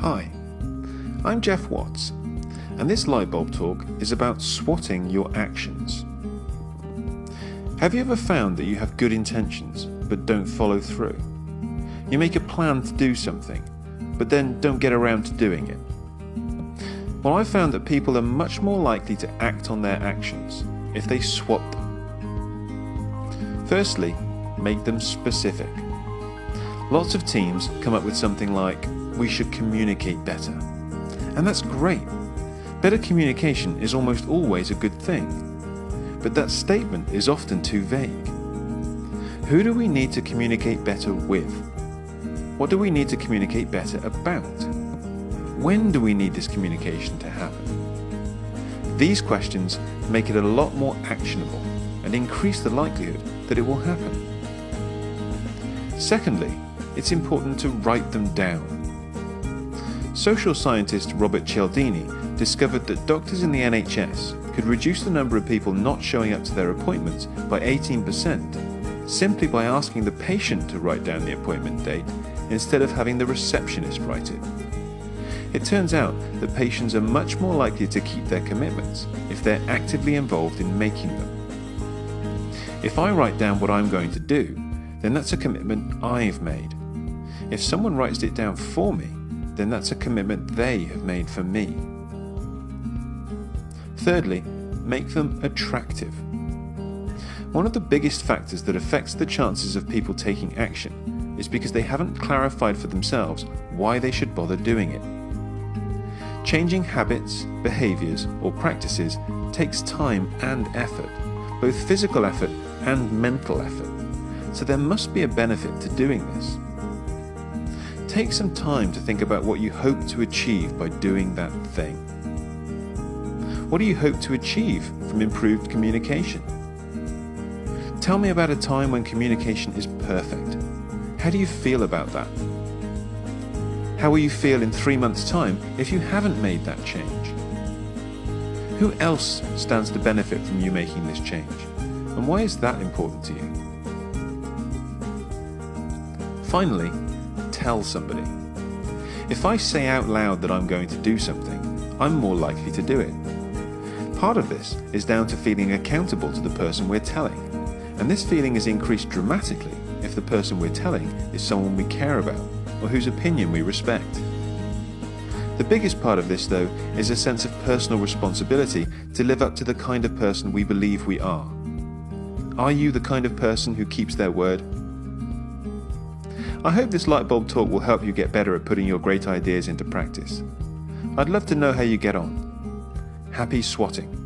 Hi, I'm Jeff Watts, and this Lightbulb Talk is about swatting your actions. Have you ever found that you have good intentions but don't follow through? You make a plan to do something, but then don't get around to doing it. Well, I've found that people are much more likely to act on their actions if they swat them. Firstly, make them specific. Lots of teams come up with something like, we should communicate better. And that's great. Better communication is almost always a good thing. But that statement is often too vague. Who do we need to communicate better with? What do we need to communicate better about? When do we need this communication to happen? These questions make it a lot more actionable and increase the likelihood that it will happen. Secondly, it's important to write them down. Social scientist Robert Cialdini discovered that doctors in the NHS could reduce the number of people not showing up to their appointments by 18% simply by asking the patient to write down the appointment date instead of having the receptionist write it. It turns out that patients are much more likely to keep their commitments if they're actively involved in making them. If I write down what I'm going to do, then that's a commitment I've made. If someone writes it down for me, then that's a commitment they have made for me. Thirdly, make them attractive. One of the biggest factors that affects the chances of people taking action is because they haven't clarified for themselves why they should bother doing it. Changing habits, behaviours or practices takes time and effort, both physical effort and mental effort, so there must be a benefit to doing this. Take some time to think about what you hope to achieve by doing that thing. What do you hope to achieve from improved communication? Tell me about a time when communication is perfect. How do you feel about that? How will you feel in three months' time if you haven't made that change? Who else stands to benefit from you making this change? And why is that important to you? Finally, tell somebody. If I say out loud that I'm going to do something, I'm more likely to do it. Part of this is down to feeling accountable to the person we're telling, and this feeling is increased dramatically if the person we're telling is someone we care about or whose opinion we respect. The biggest part of this, though, is a sense of personal responsibility to live up to the kind of person we believe we are. Are you the kind of person who keeps their word? I hope this lightbulb talk will help you get better at putting your great ideas into practice. I'd love to know how you get on. Happy swatting.